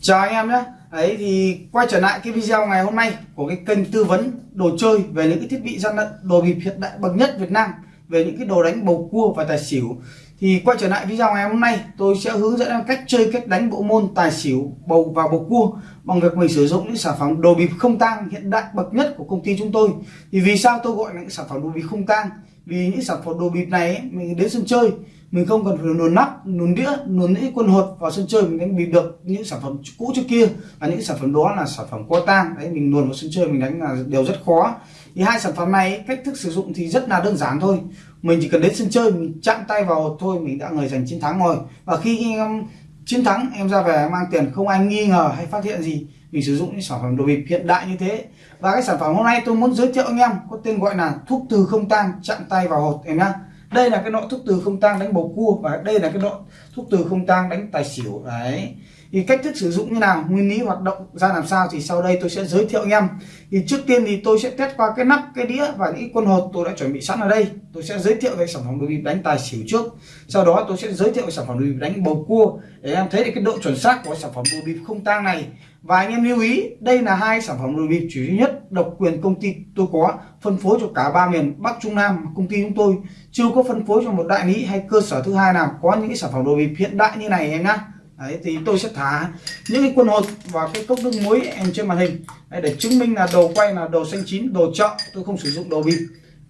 Chào anh em nhé. Ấy thì quay trở lại cái video ngày hôm nay của cái kênh tư vấn đồ chơi về những cái thiết bị gian lận đồ bịp hiện đại bậc nhất Việt Nam về những cái đồ đánh bầu cua và tài xỉu. Thì quay trở lại video ngày hôm nay tôi sẽ hướng dẫn em cách chơi cách đánh bộ môn tài xỉu bầu và bầu cua bằng việc mình sử dụng những sản phẩm đồ bịp không tang hiện đại bậc nhất của công ty chúng tôi. Thì vì sao tôi gọi là những sản phẩm đồ bịp không tang? Vì những sản phẩm đồ bịp này ấy, mình đến sân chơi mình không cần phải luồn nắp luồn đĩa luồn những quân hột vào sân chơi mình đánh bịp được những sản phẩm cũ trước kia và những sản phẩm đó là sản phẩm qua tang. Đấy, mình luồn vào sân chơi mình đánh là đều rất khó. Thì hai sản phẩm này, cách thức sử dụng thì rất là đơn giản thôi. Mình chỉ cần đến sân chơi, mình chạm tay vào, thôi, mình đã người giành chiến thắng rồi. Và khi em chiến thắng, em ra về mang tiền, không ai nghi ngờ hay phát hiện gì, mình sử dụng những sản phẩm đồ bịp hiện đại như thế. Và cái sản phẩm hôm nay tôi muốn giới thiệu anh em, có tên gọi là thuốc từ không tang, chạm tay vào hột em nhá đây là cái nọ thuốc từ không tang đánh bầu cua và đây là cái nọ thuốc từ không tang đánh tài xỉu. Đấy. Thì cách thức sử dụng như nào, nguyên lý hoạt động ra làm sao thì sau đây tôi sẽ giới thiệu anh em. Thì trước tiên thì tôi sẽ test qua cái nắp, cái đĩa và những quân hột tôi đã chuẩn bị sẵn ở đây. Tôi sẽ giới thiệu về sản phẩm đồ bịp đánh tài xỉu trước. Sau đó tôi sẽ giới thiệu sản phẩm đồ bịp đánh bầu cua. Để em thấy được cái độ chuẩn xác của sản phẩm đồ bịp không tang này và anh em lưu ý đây là hai sản phẩm đồ bịp chủ duy nhất độc quyền công ty tôi có phân phối cho cả ba miền Bắc Trung Nam công ty chúng tôi. Chưa có phân phối cho một đại lý hay cơ sở thứ hai nào có những cái sản phẩm đồ bịp hiện đại như này em nhá. Đấy, thì tôi sẽ thả những cái quân hột và cái cốc nước muối em trên màn hình. Đấy, để chứng minh là đồ quay là đồ xanh chín đồ chợ tôi không sử dụng đồ bịp.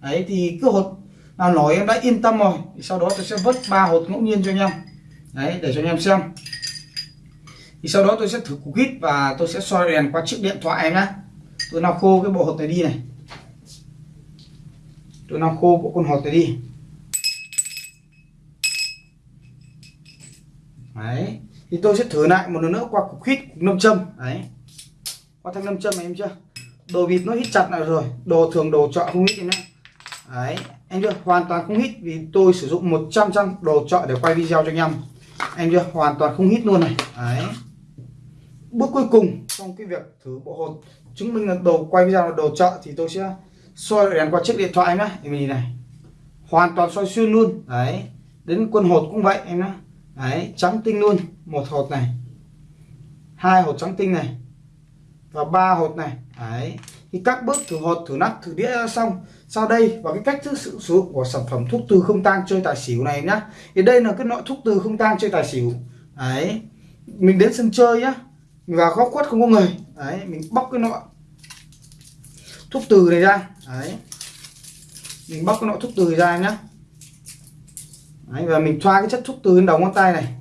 Đấy thì cứ hột nào nổi em đã yên tâm rồi. Thì sau đó tôi sẽ vớt ba hột ngẫu nhiên cho anh em. Đấy để cho anh em xem thì sau đó tôi sẽ thử cục hít và tôi sẽ soi đèn qua chiếc điện thoại em nhé tôi nào khô cái bộ hột này đi này. Tôi nào khô bộ con hột này đi. Đấy. Thì tôi sẽ thử lại một lần nữa qua cục hít, cục nâm châm. Đấy. Qua thanh nâm châm này em chưa? Đồ vịt nó hít chặt lại rồi. Đồ thường, đồ chợ không hít em nhé đấy. Em chưa? Hoàn toàn không hít vì tôi sử dụng 100 trăm đồ chợ để quay video cho anh em. Em chưa? Hoàn toàn không hít luôn này. Đấy bước cuối cùng trong cái việc thử bộ hột. Chứng minh là đồ quay video là đồ chợ thì tôi sẽ soi đèn qua chiếc điện thoại nhá. Em nhìn này. Hoàn toàn soi xuyên luôn. Đấy. Đến quân hột cũng vậy em nhá. Đấy, trắng tinh luôn. Một hột này. Hai hột trắng tinh này. Và ba hột này. Đấy. Thì các bước thử hột, thử nắp, thử đĩa xong. Sau đây và cái cách thức sử dụng của sản phẩm thuốc từ không tang chơi tài xỉu này nhá. Thì đây là cái loại thuốc từ không tang chơi tài xỉu. Đấy. Mình đến sân chơi nhá và góc khuất không có người. Đấy mình bóc cái nọ. Thuốc từ này ra. Đấy. Mình bóc cái nọ thuốc từ ra nhá. Đấy, và mình thoa cái chất thuốc từ lên đầu ngón tay này.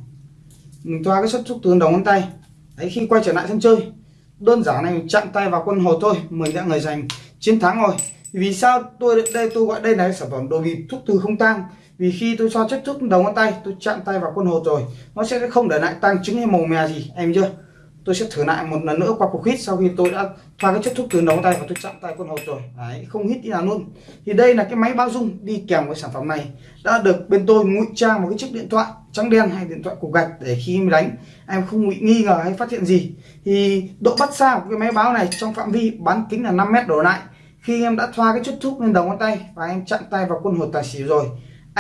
Mình thoa cái chất thuốc từ lên đầu ngón tay. Đấy khi quay trở lại sân chơi đơn giản này mình chặn tay vào quân hồ thôi. Mình đã người giành chiến thắng rồi. Vì sao tôi đây tôi gọi đây là sản phẩm đồ bịp thuốc từ không tang? Vì khi tôi cho chất thuốc đầu ngón tay tôi chạm tay vào quân hồ rồi. Nó sẽ không để lại tăng chứng hay màu mè gì em chưa? Tôi sẽ thử lại một lần nữa qua cục hít sau khi tôi đã thoa cái chất thuốc từ đầu ngón tay và tôi chặn tay con hột rồi. Đấy, không hít đi nào luôn. Thì đây là cái máy bao dung đi kèm với sản phẩm này. Đã được bên tôi ngụy trang một cái chiếc điện thoại trắng đen hay điện thoại cục gạch để khi em đánh, em không bị nghi ngờ hay phát hiện gì. Thì độ bắt xa của cái máy báo này trong phạm vi bán kính là 5 mét đổ lại. Khi em đã thoa cái chất thuốc lên đầu ngón tay và em chặn tay vào quân hột tài xỉu rồi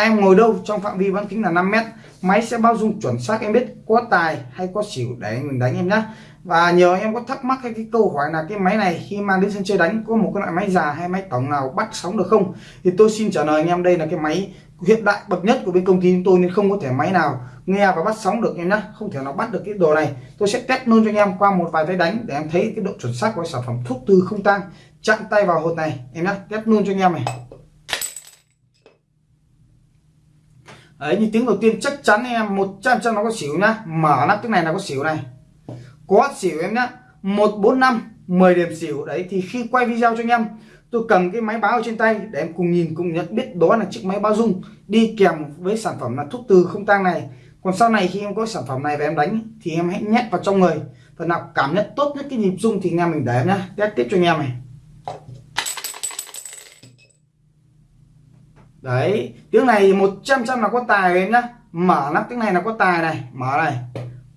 em ngồi đâu? Trong phạm vi bán kính là 5 mét. Máy sẽ bao dung chuẩn xác, em biết có tài hay có xỉu để mình đánh em nhé và nhiều em có thắc mắc hay cái câu hỏi là cái máy này khi mang đến sân chơi đánh có một cái loại máy già hay máy tổng nào bắt sóng được không? Thì tôi xin trả lời anh em, đây là cái máy hiện đại bậc nhất của bên công ty chúng tôi nên không có thể máy nào nghe và bắt sóng được em nhé không thể nào bắt được cái đồ này. Tôi sẽ test luôn cho anh em qua một vài tay đánh để em thấy cái độ chuẩn xác của sản phẩm thuốc từ không tang chặn tay vào hột này em nhé test luôn cho anh em này. Ấy như tiếng đầu tiên chắc chắn em 100 trăm nó có xỉu nhá. Mở nắp tiếng này là có xỉu này. Có xỉu em nhá. 145 10 điểm xỉu. Đấy, thì khi quay video cho anh em, tôi cầm cái máy báo ở trên tay để em cùng nhìn, cùng nhận biết đó là chiếc máy báo dung đi kèm với sản phẩm là thuốc từ không tang này. Còn sau này khi em có sản phẩm này và em đánh, thì em hãy nhét vào trong người. Phần nào cảm nhận tốt nhất cái nhịp dung thì anh em mình để em nhá. Test tiếp cho anh em này. Đấy, tiếng này 100 trăm là có tài em nhá. Mở nắp tiếng này là có tài này, mở này.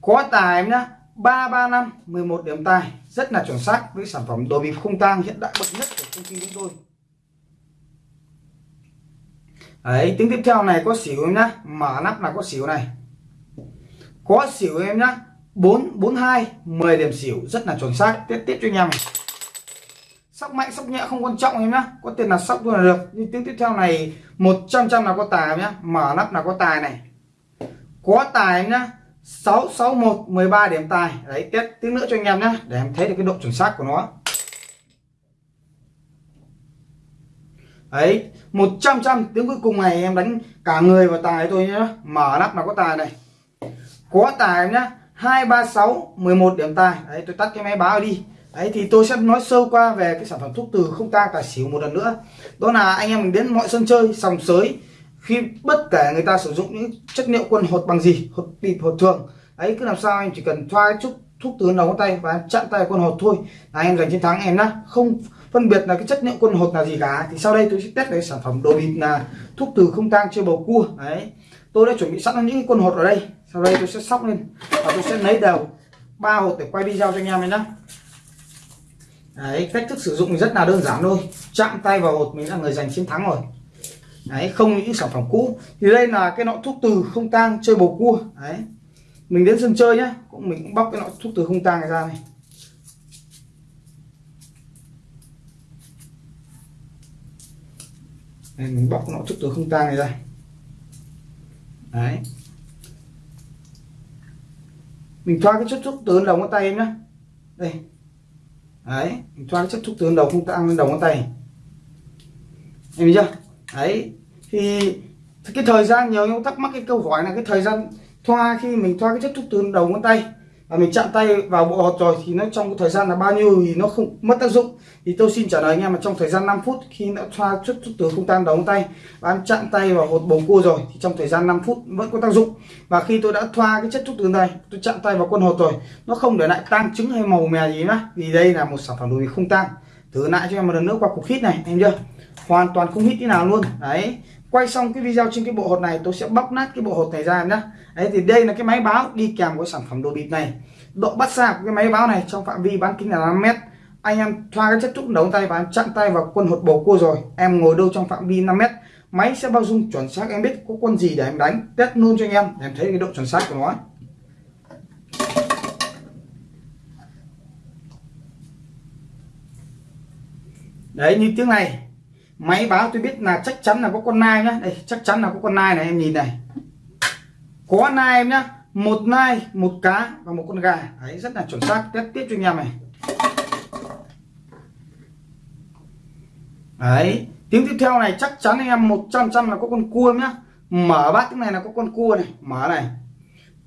Có tài em nhá. 335 11 điểm tài. Rất là chuẩn xác, với sản phẩm đồ bịp không tang hiện đại bậc nhất của công ty chúng tôi đấy, tiếng tiếp theo này có xỉu em nhá. Mở nắp là có xỉu này. Có xỉu em nhá. 442 10 điểm xỉu. Rất là chuẩn xác. Tiếp tiếp cho anh em. này sóc mạnh sóc nhẹ, không quan trọng em nhá. Có tiền là sóc luôn là được. Nhưng tiếng tiếp theo này 100 trăm là có tài nhá. Mở nắp là có tài này. Có tài em nhá. 661 13 điểm tài. Đấy, tiếp tiếng nữa cho anh em nhá, để em thấy được cái độ chuẩn xác của nó. Đấy 100 trăm tiếng cuối cùng này em đánh cả người vào tài thôi nhá. Mở nắp là có tài này. Có tài em nhá. 236 11 điểm tài. Đấy, tôi tắt cái máy báo đi đấy, thì tôi sẽ nói sơ qua về cái sản phẩm thuốc từ không tang tài xỉu một lần nữa. Đó là anh em mình đến mọi sân chơi, sòng sới, khi bất kể người ta sử dụng những chất liệu quân hột bằng gì, hột bịp, hột thường ấy cứ làm sao anh chỉ cần thoa chút thuốc từ đầu ngón tay và chặn tay quân hột thôi. Là em giành chiến thắng em nhá. Không phân biệt là cái chất liệu quân hột là gì cả. Thì sau đây tôi sẽ test cái sản phẩm đồ bịp là thuốc từ không tang chơi bầu cua. Đấy, tôi đã chuẩn bị sẵn những quân hột ở đây. Sau đây tôi sẽ sóc lên và tôi sẽ lấy đầu ba hột để quay video cho anh em nhé đấy cách thức sử dụng rất là đơn giản thôi. Chạm tay vào hột mình là người giành chiến thắng rồi. Đấy không những sản phẩm cũ. Thì đây là cái nọ thuốc từ không tang chơi bầu cua. Đấy mình đến sân chơi nhá. Cũng mình cũng bóc cái nọ thuốc từ không tang này ra này. Đây, mình bóc nọ thuốc từ không tang này ra. Đấy. Mình thoa cái chất thuốc từ đầu ngón tay em nhá. Đây đấy thoa cái chất thúc tướng đầu không tăng lên đầu ngón tay. Em biết chưa? Đấy, thì cái thời gian nhiều nhau thắc mắc cái câu hỏi là cái thời gian thoa khi mình thoa cái chất thúc tướng đầu ngón tay và mình chạm tay vào bộ hột rồi thì nó trong cái thời gian là bao nhiêu thì nó không, mất tác dụng. Thì tôi xin trả lời anh em là trong thời gian 5 phút khi đã thoa chút chút từ không tan đóng tay, và em chạm tay vào hột bầu cua rồi thì trong thời gian 5 phút vẫn có tác dụng. Và khi tôi đã thoa cái chất chút từ này, tôi chạm tay vào quân hột rồi, nó không để lại tang trứng hay màu mè gì nữa vì đây là một sản phẩm đồ không tang. Thử lại cho em một lần nữa qua cục hít này, em chưa? Hoàn toàn không hít tí nào luôn. Đấy quay xong cái video trên cái bộ hột này, tôi sẽ bóc nát cái bộ hột này ra em nhé đấy, thì đây là cái máy báo đi kèm với sản phẩm đồ bịp này. Độ bắt xa của cái máy báo này trong phạm vi bán kính là 5 mét. Anh em thoa cái chất trúc đầu tay và em chặn tay vào quân hột bầu cua rồi. Em ngồi đâu trong phạm vi 5 mét. Máy sẽ bao dung chuẩn xác, em biết có quân gì để em đánh. Test luôn cho anh em, để em thấy cái độ chuẩn xác của nó đấy, như tiếng này máy báo tôi biết là chắc chắn là có con nai nhá. Đây, chắc chắn là có con nai này, em nhìn này. Có nai em nhá. Một nai, một cá và một con gà. Đấy, rất là chuẩn xác. Test tiếp cho anh em này. Đấy, tiếng tiếp theo này chắc chắn anh em 100 trăm là có con cua nhá. Mở bát cái này là có con cua này. Mở này.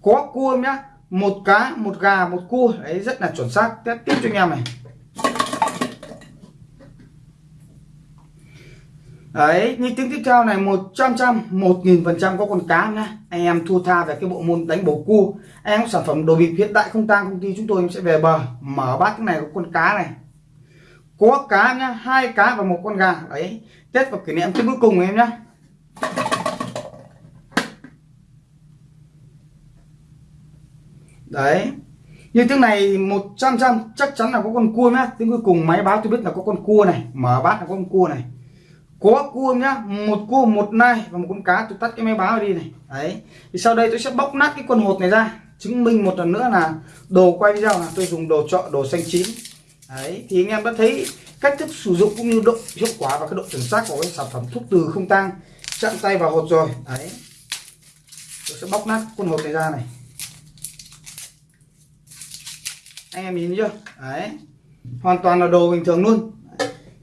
Có cua nhá. Một cá, một gà, một cua. Đấy, rất là chuẩn xác. Test tiếp cho anh em này. Đấy, như tiếng tiếp theo này 100 trăm một nghìn phần trăm có con cá nhá. Anh em thua tha về cái bộ môn đánh bầu cua. Anh em sản phẩm đồ bịp hiện đại không tăng công ty chúng tôi sẽ về bờ, mở bát cái này có con cá này. Có cá nhá, hai cá và một con gà. Đấy, tết vào kỷ niệm tiếng cuối cùng em nhá. Đấy, như tiếng này 100 trăm, chắc chắn là có con cua nhá. Tiếng cuối cùng máy báo tôi biết là có con cua này, mở bát là có con cua này có cua nhá? Một cua một nai và một con cá tôi tắt cái máy báo đi này. Đấy. Thì sau đây tôi sẽ bóc nát cái con hột này ra chứng minh một lần nữa là đồ quay video là tôi dùng đồ chọn đồ xanh chín. Đấy thì anh em đã thấy cách thức sử dụng cũng như độ hiệu quả và cái độ chuẩn xác của cái sản phẩm thuốc từ không tang. Chặn tay vào hột rồi. Đấy. Tôi sẽ bóc nát con hột này ra này. Anh em nhìn chưa? Đấy. Hoàn toàn là đồ bình thường luôn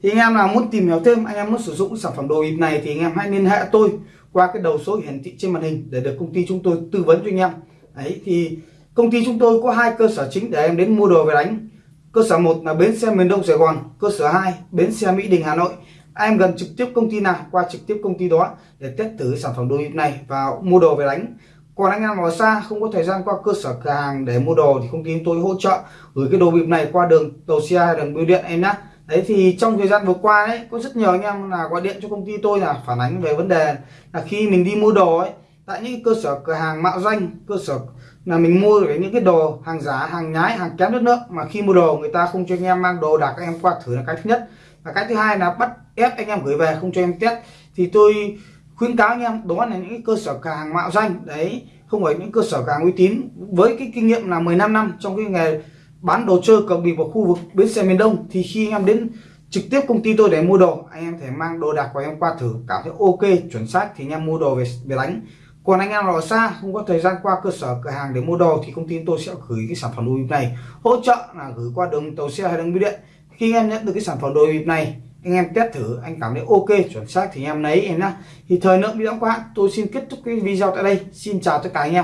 thì anh em nào muốn tìm hiểu thêm, anh em muốn sử dụng sản phẩm đồ bịp này thì anh em hãy liên hệ tôi qua cái đầu số hiển thị trên màn hình để được công ty chúng tôi tư vấn cho anh em. Đấy, thì công ty chúng tôi có hai cơ sở chính để em đến mua đồ về đánh. Cơ sở một là bến xe miền đông sài gòn, cơ sở 2 bến xe mỹ đình, hà nội. Em gần trực tiếp công ty nào, qua trực tiếp công ty đó để test thử sản phẩm đồ bịp này và mua đồ về đánh. Còn anh em ở xa, không có thời gian qua cơ sở cửa hàng để mua đồ thì công ty chúng tôi hỗ trợ gửi cái đồ bịp này qua đường tàu xe hay đường bưu điện em nhé đấy thì trong thời gian vừa qua đấy có rất nhiều anh em là gọi điện cho công ty tôi là phản ánh về vấn đề là khi mình đi mua đồ ấy, tại những cơ sở cửa hàng mạo danh, cơ sở là mình mua được những cái đồ hàng giả, hàng nhái, hàng kém chất lượng, mà khi mua đồ người ta không cho anh em mang đồ đặt anh em qua thử là cái thứ nhất. Và cái thứ hai là bắt ép anh em gửi về, không cho em test. Thì tôi khuyến cáo anh em đó là những cơ sở cửa hàng mạo danh, đấy, không phải những cơ sở cửa hàng uy tín. Với cái kinh nghiệm là 15 năm trong cái nghề bán đồ chơi cờ bịp vào khu vực bến xe miền Đông thì khi anh em đến trực tiếp công ty tôi để mua đồ, anh em thể mang đồ đạc của em qua thử, cảm thấy ok, chuẩn xác thì anh em mua đồ về về đánh. Còn anh em nào ở xa, không có thời gian qua cơ sở, cửa hàng để mua đồ thì công ty tôi sẽ gửi cái sản phẩm đồ bịp này. Hỗ trợ là gửi qua đường tàu xe hay đường bưu điện. Khi em nhận được cái sản phẩm đồ bịp này, anh em test thử, anh cảm thấy ok, chuẩn xác thì anh em lấy em nhá. Thì thời lượng video quá tôi xin kết thúc cái video tại đây. Xin chào tất cả anh em.